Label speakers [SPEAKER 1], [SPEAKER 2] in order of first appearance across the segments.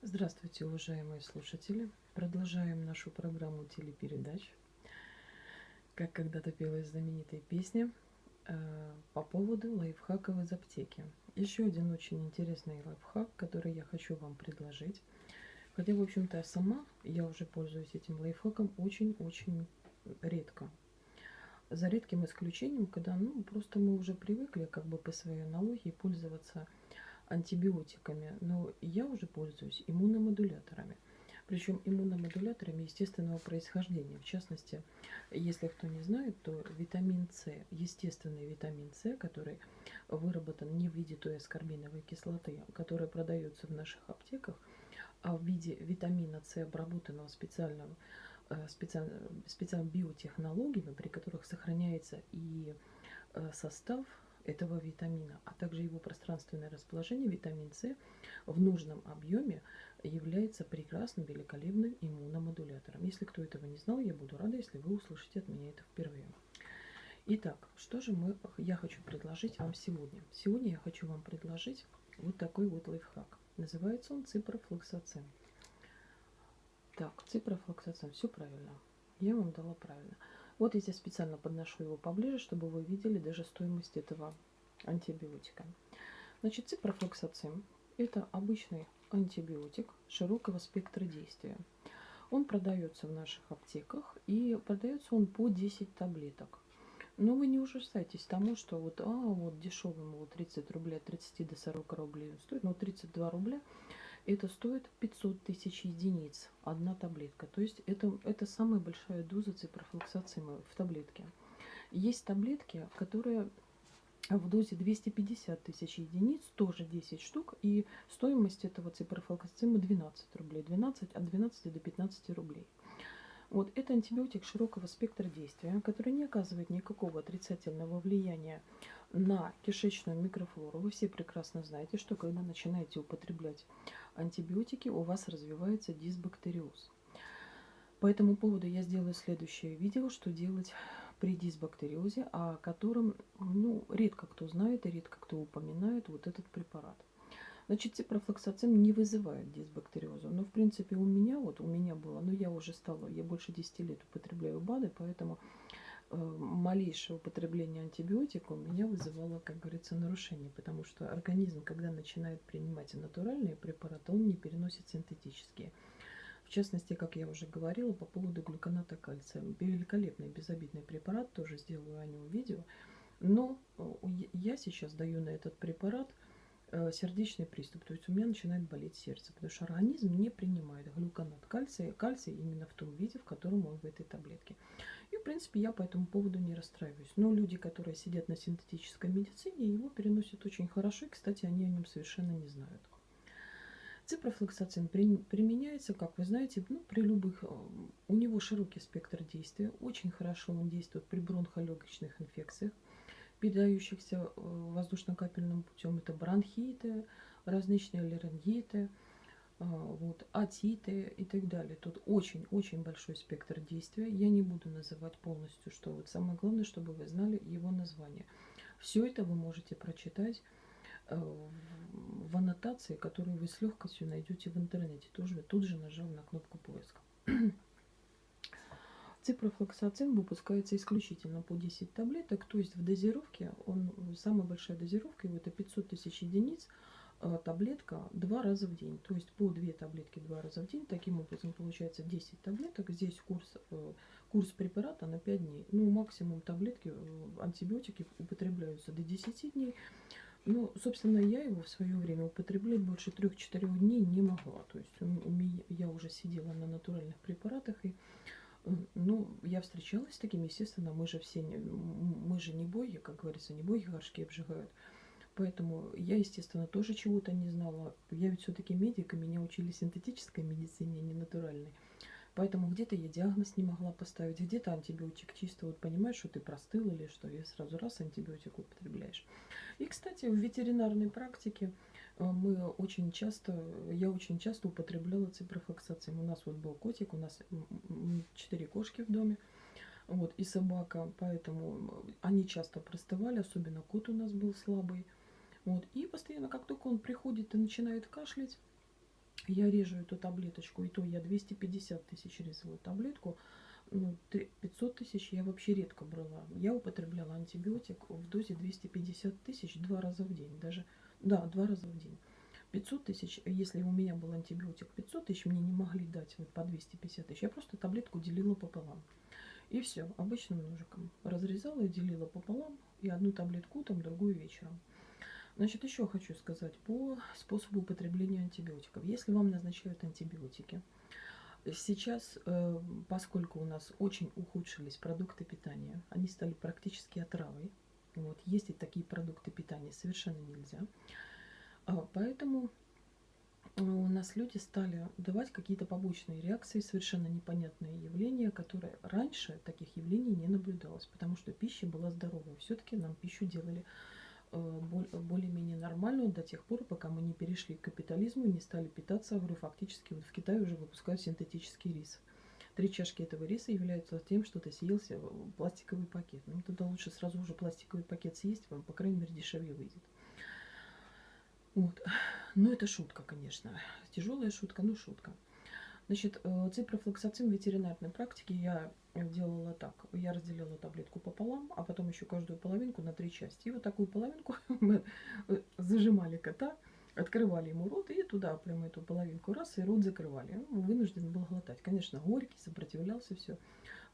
[SPEAKER 1] Здравствуйте, уважаемые слушатели! Продолжаем нашу программу телепередач. Как когда-то пелась знаменитая песня э, по поводу лайфхаков из аптеки. Еще один очень интересный лайфхак, который я хочу вам предложить. Хотя, в общем-то, сама я уже пользуюсь этим лайфхаком очень-очень редко. За редким исключением, когда ну, просто мы уже привыкли как бы по своей аналогии пользоваться антибиотиками, но я уже пользуюсь иммуномодуляторами. Причем иммуномодуляторами естественного происхождения. В частности, если кто не знает, то витамин С, естественный витамин С, который выработан не в виде той аскорбиновой кислоты, которая продается в наших аптеках, а в виде витамина С, обработанного специального, э, специальными биотехнологиями, при которых сохраняется и э, состав этого витамина, а также его пространственное расположение, витамин С в нужном объеме является прекрасным, великолепным иммуномодулятором. Если кто этого не знал, я буду рада, если вы услышите от меня это впервые. Итак, что же мы, я хочу предложить вам сегодня? Сегодня я хочу вам предложить вот такой вот лайфхак. Называется он ципрофлоксацин. Так, ципрофлоксацин, все правильно. Я вам дала правильно. Вот я здесь специально подношу его поближе, чтобы вы видели даже стоимость этого антибиотика. Значит, ципрофлоксацин – это обычный антибиотик широкого спектра действия. Он продается в наших аптеках и продается он по 10 таблеток. Но вы не ужасайтесь тому, что вот, а, вот дешевый, вот 30 рублей, от 30 до 40 рублей стоит, ну 32 рубля – это стоит 500 тысяч единиц, одна таблетка. То есть это, это самая большая доза ципрофлоксацимы в таблетке. Есть таблетки, которые в дозе 250 тысяч единиц, тоже 10 штук, и стоимость этого ципрофлоксацима 12 рублей, 12, от 12 до 15 рублей. Вот это антибиотик широкого спектра действия, который не оказывает никакого отрицательного влияния на кишечную микрофлору. Вы все прекрасно знаете, что когда начинаете употреблять антибиотики, у вас развивается дисбактериоз. По этому поводу я сделаю следующее видео, что делать при дисбактериозе, о котором ну, редко кто знает и редко кто упоминает вот этот препарат. Значит, ципрофлоксацин не вызывает дисбактериоза. Но, в принципе, у меня, вот у меня было, но я уже стала, я больше 10 лет употребляю БАДы, поэтому малейшее употребление антибиотика у меня вызывало, как говорится, нарушение. Потому что организм, когда начинает принимать натуральные препараты, он не переносит синтетические. В частности, как я уже говорила, по поводу глюконата кальция. Великолепный, безобидный препарат, тоже сделаю о нем видео. Но э, я сейчас даю на этот препарат – Э, сердечный приступ, то есть у меня начинает болеть сердце, потому что организм не принимает глюконат кальция, кальций именно в том виде, в котором он в этой таблетке. Принципе, я по этому поводу не расстраиваюсь. Но люди, которые сидят на синтетической медицине, его переносят очень хорошо, и, кстати, они о нем совершенно не знают. Ципрофлоксацин применяется, как вы знаете, ну, при любых... Э, у него широкий спектр действия, очень хорошо он действует при бронхолегочных инфекциях, передающихся э, воздушно-капельным путем. Это бронхиты, различные ларингиты, вот, атиты и так далее. Тут очень-очень большой спектр действия. Я не буду называть полностью, что вот самое главное, чтобы вы знали его название. Все это вы можете прочитать э, в аннотации, которую вы с легкостью найдете в интернете. Тоже тут же нажав на кнопку поиска. Ципрофлоксацин выпускается исключительно по 10 таблеток, то есть в дозировке, он, самая большая дозировка его это 500 тысяч единиц, а таблетка два раза в день, то есть по 2 таблетки два раза в день, таким образом получается 10 таблеток, здесь курс, э, курс препарата на 5 дней, ну максимум таблетки, э, антибиотики употребляются до 10 дней, ну, собственно, я его в свое время употреблять больше 3-4 дней не могла. То есть у меня, я уже сидела на натуральных препаратах, и ну, я встречалась с такими, естественно, мы же все, мы же не боги, как говорится, не боги горшки обжигают. Поэтому я, естественно, тоже чего-то не знала. Я ведь все-таки медик, и меня учили синтетической медицине, а не натуральной. Поэтому где-то я диагноз не могла поставить, где-то антибиотик чисто, вот понимаешь, что ты простыл или что, и сразу раз антибиотик употребляешь. И, кстати, в ветеринарной практике э, мы очень часто, я очень часто употребляла ципрофлоксацин. У нас вот был котик, у нас четыре кошки в доме, вот, и собака, поэтому они часто простывали, особенно кот у нас был слабый. Вот, и постоянно, как только он приходит и начинает кашлять, я режу эту таблеточку, и то я 250 тысяч резала таблетку, ну, 500 тысяч я вообще редко брала. Я употребляла антибиотик в дозе 250 тысяч два раза в день. Даже, да, два раза в день. 500 тысяч, если у меня был антибиотик 500 тысяч, мне не могли дать вот по 250 тысяч. Я просто таблетку делила пополам. И все, обычным ножиком. Разрезала и делила пополам. И одну таблетку там, другую вечером. Значит, еще хочу сказать по способу употребления антибиотиков. Если вам назначают антибиотики, сейчас, э, поскольку у нас очень ухудшились продукты питания, они стали практически отравой, вот, есть и такие продукты питания совершенно нельзя. А, поэтому э, у нас люди стали давать какие-то побочные реакции, совершенно непонятные явления, которые раньше таких явлений не наблюдалось, потому что пища была здоровой. Все-таки нам пищу делали Э, более-менее нормальную до тех пор, пока мы не перешли к капитализму и не стали питаться. Говорю, фактически вот в Китае уже выпускают синтетический рис. Три чашки этого риса являются тем, что ты съелся пластиковый пакет. Ну, тогда лучше сразу уже пластиковый пакет съесть, вам, по крайней мере, дешевле выйдет. Вот. Ну, это шутка, конечно. Тяжелая шутка, но шутка. Значит, э, ципрофлоксацин в ветеринарной практике я делала так. Я разделила таблетку пополам, а потом еще каждую половинку на три части. И вот такую половинку мы э, зажимали кота, открывали ему рот и туда прямо эту половинку раз и рот закрывали. Он вынужден был глотать. Конечно, горький, сопротивлялся, все.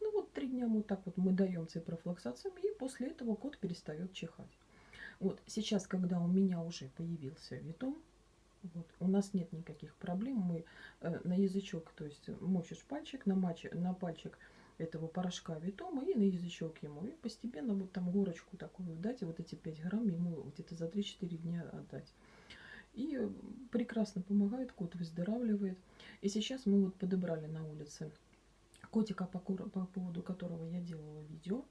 [SPEAKER 1] Ну вот три дня вот так вот мы даем ципрофлоксацин, и после этого кот перестает чихать. Вот сейчас, когда у меня уже появился витом, нас нет никаких проблем. Мы э, на язычок, то есть мочишь пальчик, на, мач, на пальчик этого порошка витома и на язычок ему. И постепенно вот там горочку такую дать, и вот эти 5 грамм ему где-то за 3-4 дня отдать. И прекрасно помогает, кот выздоравливает. И сейчас мы вот подобрали на улице котика, по, по поводу которого я делала видео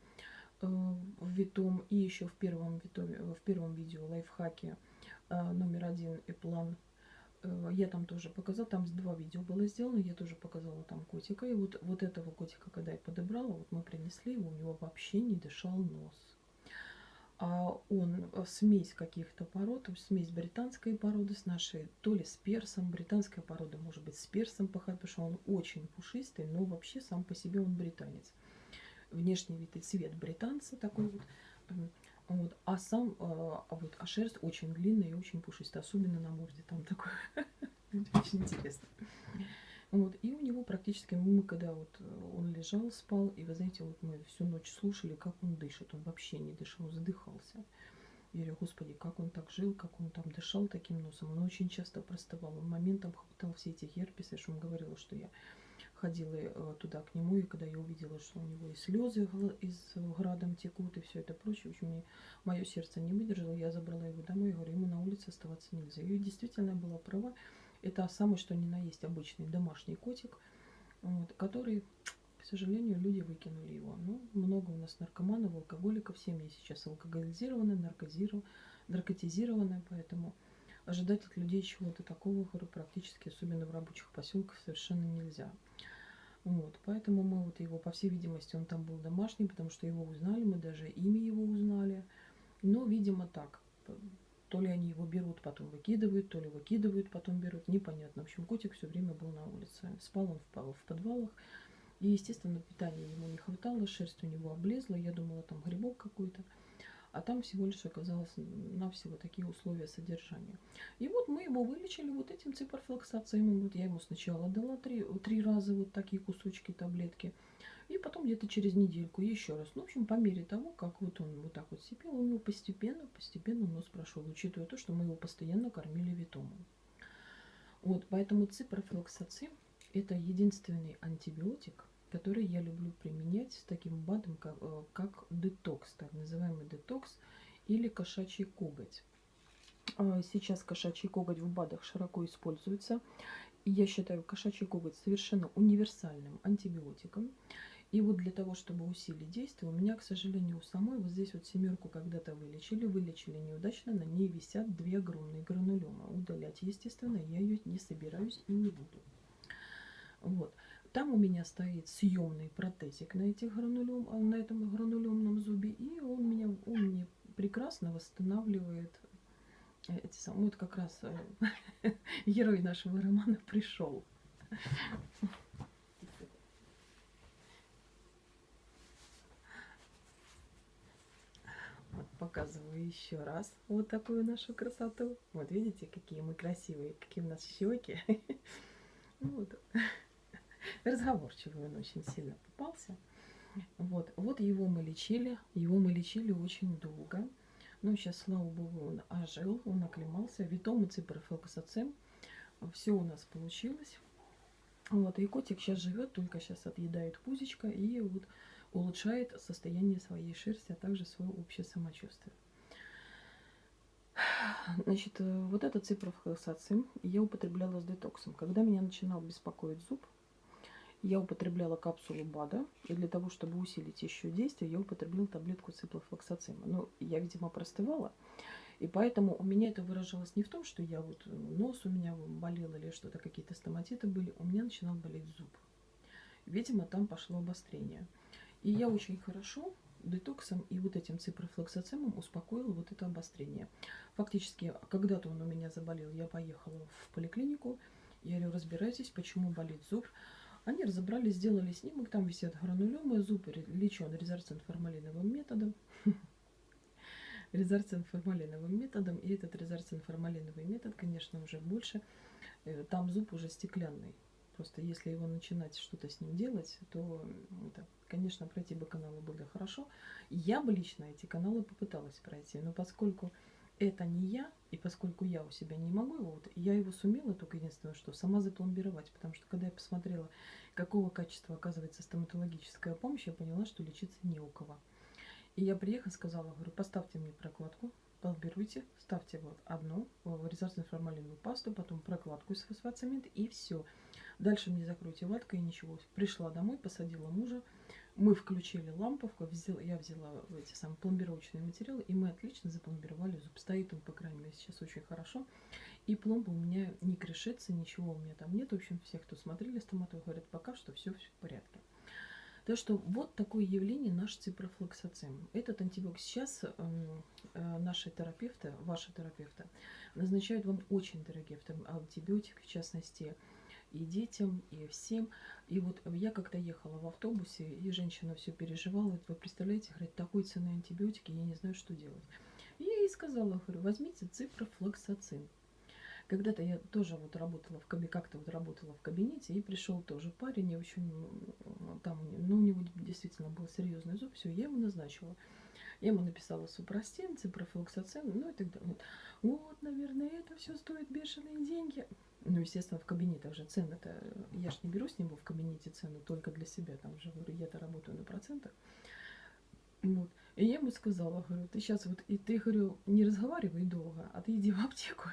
[SPEAKER 1] э, в Витом. И еще в первом, витоме, в первом видео лайфхаке а, номер один и план. Э, я там тоже показала, там два видео было сделано, я тоже показала там котика. И вот, вот этого котика, когда я подобрала, вот мы принесли его, у него вообще не дышал нос. А он э, смесь каких-то пород, смесь британской породы с нашей, то ли с персом, британская порода может быть с персом пахать, потому что он очень пушистый, но вообще сам по себе он британец. Внешний вид и цвет британца такой вот вот. А сам, а, а, вот, а шерсть очень длинная и очень пушистая, особенно на морде там такое. Очень интересно. Вот, и у него практически, мы когда вот он лежал, спал, и вы знаете, вот мы всю ночь слушали, как он дышит, он вообще не дышал, задыхался. Я говорю, господи, как он так жил, как он там дышал таким носом. Он очень часто простывал, он моментом хватал все эти герпесы, что он говорил, что я ходила э, туда к нему, и когда я увидела, что у него и слезы из градом текут, и все это прочее, в общем, мне, мое сердце не выдержало, я забрала его домой, и говорю, ему на улице оставаться нельзя. И действительно была права, это самый что ни на есть обычный домашний котик, вот, который, к сожалению, люди выкинули его. Ну, много у нас наркоманов, алкоголиков, семьи сейчас алкоголизированы, наркотизированы, поэтому ожидать от людей чего-то такого, практически, особенно в рабочих поселках, совершенно нельзя. Вот, поэтому мы вот его, по всей видимости, он там был домашний, потому что его узнали, мы даже имя его узнали. Но, видимо, так. То ли они его берут, потом выкидывают, то ли выкидывают, потом берут, непонятно. В общем, котик все время был на улице. Спал он в, в подвалах. И, естественно, питания ему не хватало, шерсть у него облезла. Я думала, там грибок какой-то а там всего лишь оказалось навсего такие условия содержания. И вот мы его вылечили вот этим ципрофлоксацием. Вот я ему сначала дала три, три раза вот такие кусочки таблетки, и потом где-то через недельку еще раз. Ну, в общем, по мере того, как вот он вот так вот сипел, у него постепенно, постепенно нос прошел, учитывая то, что мы его постоянно кормили витомом. Вот, поэтому ципрофлоксацин – это единственный антибиотик, который я люблю применять с таким БАДом, как, э, как детокс, так называемый детокс или кошачий коготь. А, сейчас кошачий коготь в БАДах широко используется. Я считаю кошачий коготь совершенно универсальным антибиотиком. И вот для того, чтобы усилить действие, у меня, к сожалению, у самой вот здесь вот семерку когда-то вылечили, вылечили неудачно, на ней висят две огромные гранулемы. Удалять, естественно, я ее не собираюсь и не буду. Вот. Там у меня стоит съемный протезик на, этих гранулем, а, на этом гранулемном зубе, и он, меня, он мне прекрасно восстанавливает эти самые, вот как раз э, герой нашего романа пришел. Вот показываю еще раз вот такую нашу красоту. Вот видите, какие мы красивые, какие у нас щеки. Вот. Разговорчивый он очень сильно попался. Вот, вот его мы лечили, его мы лечили очень долго. Ну, сейчас, слава богу, он ожил, он оклемался. Витом и ципрофлоксацин. Все у нас получилось. Вот, и котик сейчас живет, только сейчас отъедает пузечко и вот улучшает состояние своей шерсти, а также свое общее самочувствие. Значит, э, вот этот ципрофлоксацин я употребляла с детоксом. Когда меня начинал беспокоить зуб, я употребляла капсулу БАДа, и для того, чтобы усилить еще действие, я употребляла таблетку циплофлоксацима. Но я, видимо, простывала, и поэтому у меня это выражалось не в том, что я вот э, нос у меня болел или что-то, какие-то стоматиты были, у меня начинал болеть зуб. Видимо, там пошло обострение. И я очень хорошо детоксом и вот этим ципрофлоксацимом успокоила вот это обострение. Фактически, когда-то он у меня заболел, я поехала в поликлинику, я говорю, разбирайтесь, почему болит зуб. Они разобрались, сделали снимок, там висят гранулемы, зуб лечен резорцин-формалиновым методом. резорцин-формалиновым методом. И этот резорцин-формалиновый метод, конечно, уже больше. Э, там зуб уже стеклянный. Просто если его начинать что-то с ним делать, то, это, конечно, пройти бы каналы было хорошо. Я бы лично эти каналы попыталась пройти, но поскольку это не я, и поскольку я у себя не могу его, вот, я его сумела только единственное, что сама запломбировать, потому что когда я посмотрела, какого качества оказывается стоматологическая помощь, я поняла, что лечиться не у кого. И я приехала, сказала, говорю, поставьте мне прокладку, пломбируйте, ставьте вот одну резорцинную формалиновую пасту, потом прокладку из фосфоцемент и все. Дальше мне закройте ваткой и ничего. Пришла домой, посадила мужа, мы включили ламповку, взял, я взяла эти самые пломбировочные материалы, и мы отлично запломбировали зуб. Стоит он, по крайней мере, сейчас очень хорошо. И пломба у меня не крешится, ничего у меня там нет. В общем, все, кто смотрели стоматолог, говорят, пока что все, все в порядке. Так что вот такое явление наш ципрофлоксацин. Этот антибиотик сейчас э, э, наши терапевты, ваши терапевты, назначают вам очень дорогие антибиотики, в частности, и детям, и всем. И вот я как-то ехала в автобусе, и женщина все переживала. Вы представляете, говорит, такой цены антибиотики, я не знаю, что делать. И я ей сказала, говорю, возьмите ципрофлоксацин. Когда-то я тоже вот работала в кабинете, как-то вот работала в кабинете, и пришел тоже парень, и очень, там, ну, у него действительно был серьезный зуб, все, я ему назначила. Я ему написала супрастин, ципрофлоксацин, ну и так далее. Вот, наверное, это все стоит бешеные деньги. Ну, естественно, в кабинетах же цены-то, я ж не беру с него в кабинете цены только для себя, там же, говорю, я-то работаю на процентах. Вот. И я ему сказала, говорю, ты сейчас вот, и ты, говорю, не разговаривай долго, а ты иди в аптеку,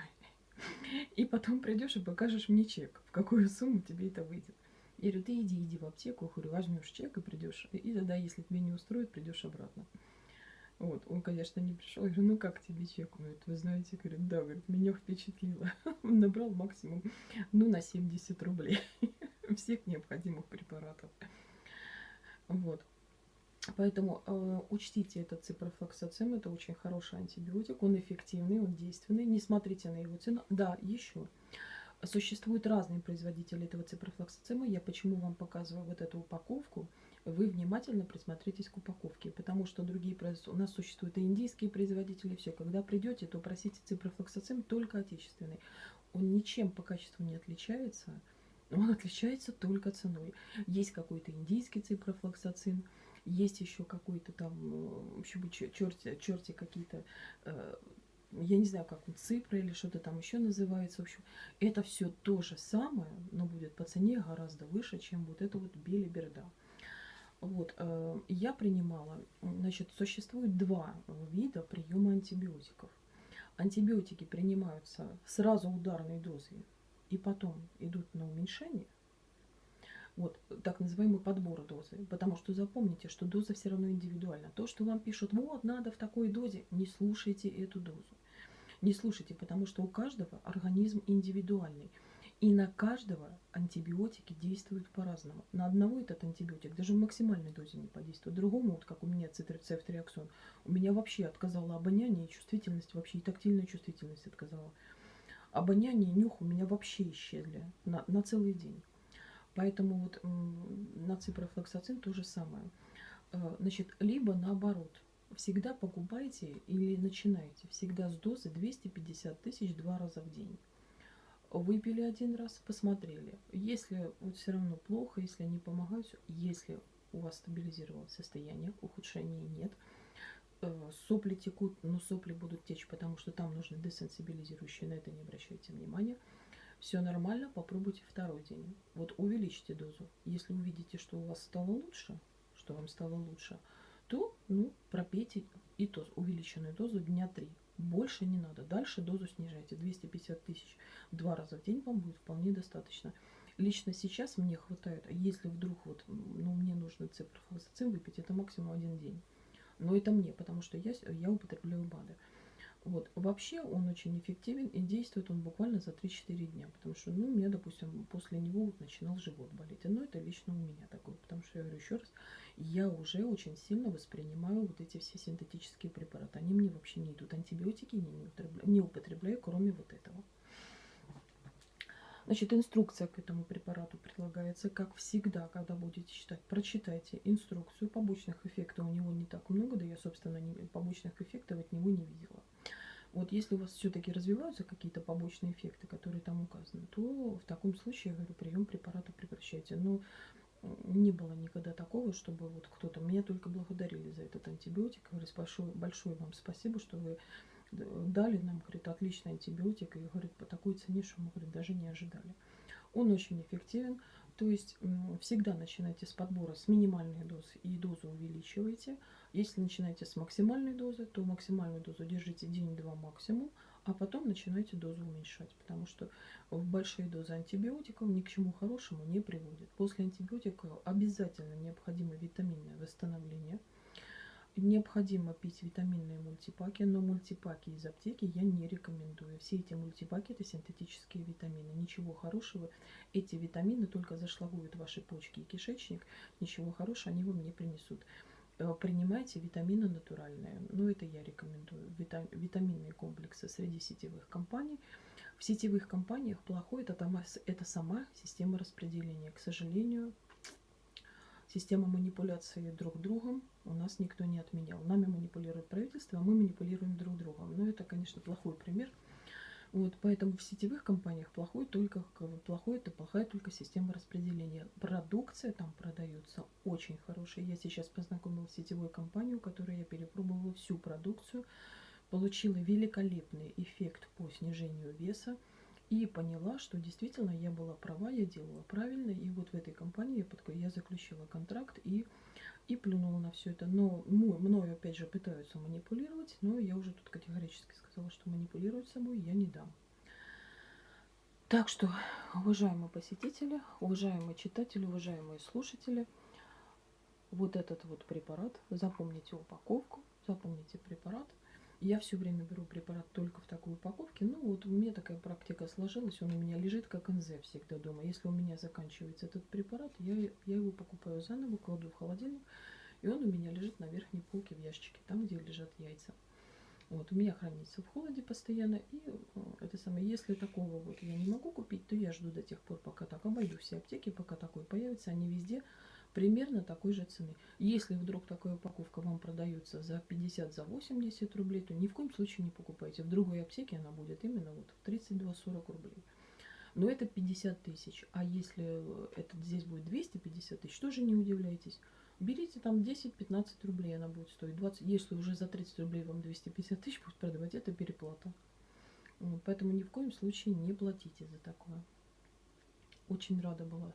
[SPEAKER 1] и потом придешь и покажешь мне чек, в какую сумму тебе это выйдет. Я говорю, ты иди, иди в аптеку, говорю, возьмешь чек и придешь. И тогда, если тебе не устроит, придешь обратно. Вот, он, конечно, не пришел. Я говорю, ну как тебе чек? Он говорит, вы знаете, говорит, да, говорит, меня впечатлило. Он набрал максимум, ну, на 70 рублей всех необходимых препаратов. Вот. Поэтому э, учтите этот ципрофлоксацин, это очень хороший антибиотик, он эффективный, он действенный. Не смотрите на его цену. Да, еще. Существуют разные производители этого ципрофлоксацима. Я почему вам показываю вот эту упаковку вы внимательно присмотритесь к упаковке, потому что другие у нас существуют и индийские производители, все. Когда придете, то просите ципрофлоксацин только отечественный. Он ничем по качеству не отличается, он отличается только ценой. Есть какой-то индийский ципрофлоксацин, есть еще какой-то там, в общем, черти, черти какие-то э, я не знаю, как он, ципра или что-то там еще называется. В общем, это все то же самое, но будет по цене гораздо выше, чем вот это вот белиберда. Вот, э, я принимала, значит, существует два вида приема антибиотиков. Антибиотики принимаются сразу ударной дозой и потом идут на уменьшение. Вот, так называемый подбор дозы. Потому что запомните, что доза все равно индивидуальна. То, что вам пишут, вот, надо в такой дозе, не слушайте эту дозу. Не слушайте, потому что у каждого организм индивидуальный. И на каждого антибиотики действуют по-разному. На одного этот антибиотик даже в максимальной дозе не подействует. Другому, вот как у меня цитрицефтриаксон, у меня вообще отказало обоняние и чувствительность, вообще и тактильная чувствительность отказала. Обоняние и нюх у меня вообще исчезли на, на целый день. Поэтому вот на ципрофлоксацин то же самое. Э, значит, либо наоборот, всегда покупайте или начинайте всегда с дозы 250 тысяч два раза в день. Выпили один раз, посмотрели. Если вот все равно плохо, если не помогают, если у вас стабилизировалось состояние, ухудшения нет, э, сопли текут, но сопли будут течь, потому что там нужны десенсибилизирующие, на это не обращайте внимания. Все нормально, попробуйте второй день. Вот увеличьте дозу. Если увидите, что у вас стало лучше, что вам стало лучше, то ну, пропейте и то увеличенную дозу дня 3. Больше не надо. Дальше дозу снижайте. 250 тысяч два раза в день вам будет вполне достаточно. Лично сейчас мне хватает, а если вдруг вот, ну, мне нужно ципрофлоксацин выпить, это максимум один день. Но это мне, потому что я, я употребляю БАДы. Вот. Вообще он очень эффективен и действует он буквально за 3-4 дня, потому что, ну, у меня, допустим, после него вот начинал живот болеть. Но это лично у меня такое, потому что, я говорю еще раз, я уже очень сильно воспринимаю вот эти все синтетические препараты. Они мне вообще не идут. Антибиотики не, не, употребляю, не употребляю, кроме вот этого. Значит, инструкция к этому препарату предлагается, как всегда, когда будете читать. Прочитайте инструкцию. Побочных эффектов у него не так много, да я, собственно, не, побочных эффектов от него не видела. Вот если у вас все-таки развиваются какие-то побочные эффекты, которые там указаны, то в таком случае, я говорю, прием препарата прекращайте. Но не было никогда такого, чтобы вот кто-то меня только благодарили за этот антибиотик. Говорит, большое, большое вам спасибо, что вы дали нам, говорит, отличный антибиотик, и, говорит, по такой цене, что мы, говорит, даже не ожидали. Он очень эффективен, то есть всегда начинайте с подбора с минимальной дозы и дозу увеличивайте. Если начинаете с максимальной дозы, то максимальную дозу держите день-два максимум, а потом начинайте дозу уменьшать, потому что в большие дозы антибиотиков ни к чему хорошему не приводит. После антибиотиков обязательно необходимо витаминное восстановление – Необходимо пить витаминные мультипаки, но мультипаки из аптеки я не рекомендую. Все эти мультипаки это синтетические витамины. Ничего хорошего. Эти витамины только зашлагуют ваши почки и кишечник. Ничего хорошего они вам не принесут. Э, принимайте витамины натуральные. Но это я рекомендую. Витаминные комплексы среди сетевых компаний. В сетевых компаниях плохое это, это сама система распределения. К сожалению, Система манипуляции друг другом у нас никто не отменял. Нами манипулирует правительство, а мы манипулируем друг другом. Но это, конечно, плохой пример. Вот, поэтому в сетевых компаниях плохой только плохой это плохая только система распределения. Продукция там продается очень хорошая. Я сейчас познакомилась с сетевой компанией, у которой я перепробовала всю продукцию, получила великолепный эффект по снижению веса и поняла, что действительно я была права, я делала правильно, и вот в этой компании я, заключила контракт и, и плюнула на все это. Но мною, опять же, пытаются манипулировать, но я уже тут категорически сказала, что манипулировать собой я не дам. Так что, уважаемые посетители, уважаемые читатели, уважаемые слушатели, вот этот вот препарат, запомните упаковку, я все время беру препарат только в такой упаковке. Ну, вот у меня такая практика сложилась. Он у меня лежит как НЗ всегда дома. Если у меня заканчивается этот препарат, я, я его покупаю заново, кладу в холодильник. И он у меня лежит на верхней полке в ящике, там, где лежат яйца. Вот, у меня хранится в холоде постоянно. И э, это самое, если такого вот я не могу купить, то я жду до тех пор, пока так обойду все аптеки, пока такой появится. Они везде примерно такой же цены. Если вдруг такая упаковка вам продается за 50, за 80 рублей, то ни в коем случае не покупайте. В другой аптеке она будет именно вот в 32-40 рублей. Но это 50 тысяч. А если это здесь будет 250 тысяч, тоже не удивляйтесь. Берите там 10-15 рублей, она будет стоить 20. Если уже за 30 рублей вам 250 тысяч будет продавать, это переплата. Поэтому ни в коем случае не платите за такое. Очень рада была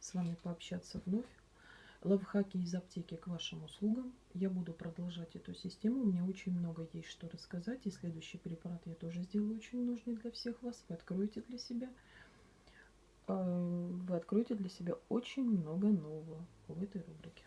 [SPEAKER 1] с вами пообщаться вновь. Лавхаки из аптеки к вашим услугам. Я буду продолжать эту систему. Меня очень много есть что рассказать. И следующий препарат я тоже сделаю очень нужный для всех вас. Вы откроете для себя э, вы откроете для себя очень много нового в этой рубрике.